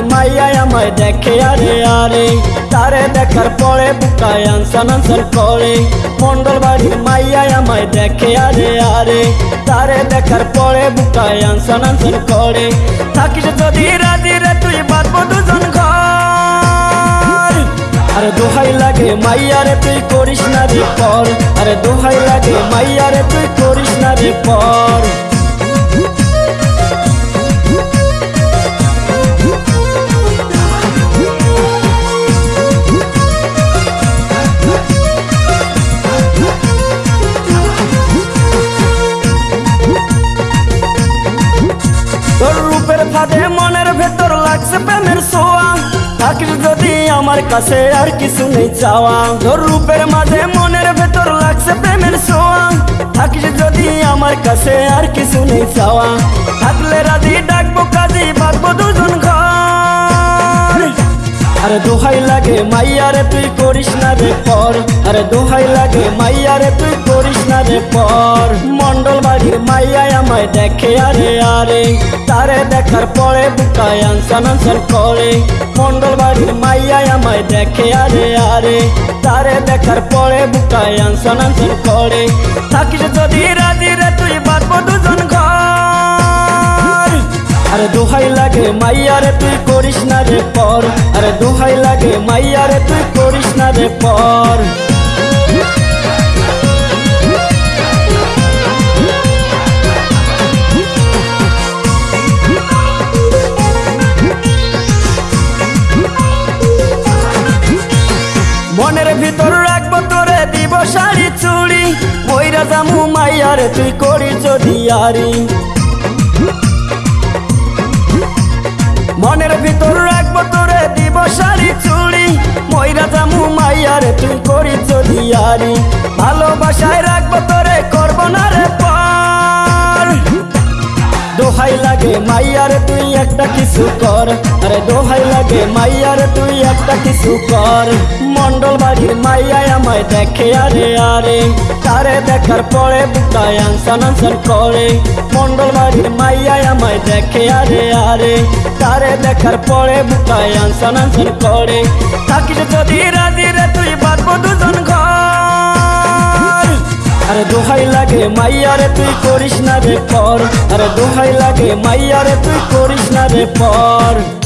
আমায় দেখে, আরে আরে। তারে দেখার পরে বুকায় আনসান আনসান করে। মন্ডল বাড়ির মাইয়া আমায় দেখে, আরে আরে। তারে দেখার পরে বুকায় আনসান আনসান করে। থাকিস যদি রাজি রে, তুই বাঁধবো দুজন ঘর। আরে, দোহাই লাগে মাইয়ারে তুই করিস না রে পর। আরে, দোহাই লাগে মাইয়ারে তুই করিস না রে পর। রূপের মনের ভেতর লাগছে প্রেমের সোয়া থাকিস যদি আমার কাছে আর কিছু নেই চাওয়া। তোর রূপের মাঝে মনের ভেতর লাগছে প্রেমের সোয়া থাকিস যদি আমার কাছে আর কিছু নেই চাওয়া। থাকলে রাজি, ডাকবো কাজী বাঁধবো দুজন ঘর। আরে দোহাই লাগে মাইয়ারে তুই করিস না রে পর। আরে দোহাই লাগে মাইয়ারে তুই করিস না রে পর। আমায় দেখে, আরে আরে। তারে দেখার পরে বুকায় আনসান আনসান করে। মন্ডল বাড়ির মাইয়ায় আমায় দেখে, আরে আরে। তারে দেখার পরে বুকায় আনসান আনসান করে। থাকিস যদি রাজি রে, তুই বাঁধবো দুজন ঘর। আরে, দোহাই লাগে মাইয়ারে তুই করিস না রে পর। আরে, দোহাই লাগে মাইয়ারে তুই করিস না রে পর। মনের ভিতর রাখব তোরে দিব শাড়ি চুড়ি। ময়রা জামু মাইয়ারে তুই করি যদি আরি। মনের ভিতর রাখব তোরে দিব শাড়ি চুড়ি। ময়রা জামু মাইয়ারে তুই করি যদি আরি। ভালোবাসায় রাখব তোরে দোহাই লাগে মাইয়ারে তুই একটা কিছু কর। আরে দোহাই লাগে মাইয়ারে তুই একটা কিছু কর। মন্ডল বাড়ির মাইয়ায় আমায় দেখে, আরে আরে। তারে দেখার পরে বুকায় আনসান আনসান করে। মন্ডল বাড়ির মাইয়ায় আমায় দেখে, আরে আরে। তারে দেখার পরে বুকায় আনসান আনসান করে। থাকিস যদি রাজি রে, তুই বাঁধবো দুজন। আরে দোহাই লাগে মাইয়ারে তুই করিস না রে পর। আরে দোহাই লাগে মাইয়ারে তুই করিস না রে পর।